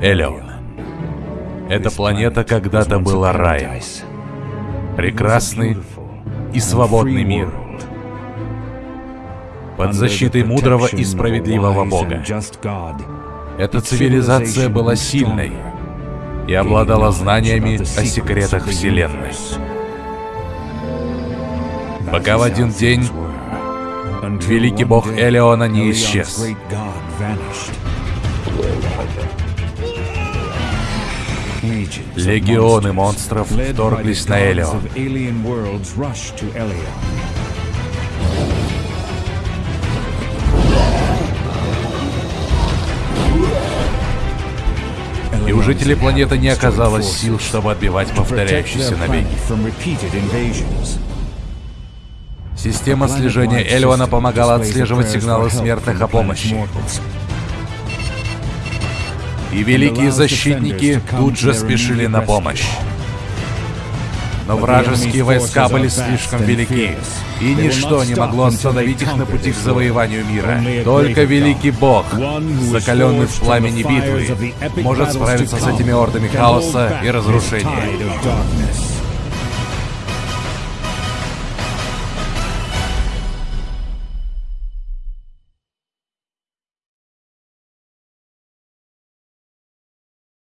Элеон. Эта планета когда-то была раем. Прекрасный и свободный мир. Под защитой мудрого и справедливого Бога. Эта цивилизация была сильной и обладала знаниями о секретах Вселенной. Пока в один день великий бог Элеона не исчез. Легионы монстров вторглись на Элеон. И у жителей планеты не оказалось сил, чтобы отбивать повторяющиеся набеги. Система слежения Элеона помогала отслеживать сигналы смертных о помощи. И великие защитники тут же спешили на помощь. Но вражеские войска были слишком велики, и ничто не могло остановить их на пути к завоеванию мира. Только великий бог, закаленный в пламени битвы, может справиться с этими ордами хаоса и разрушения.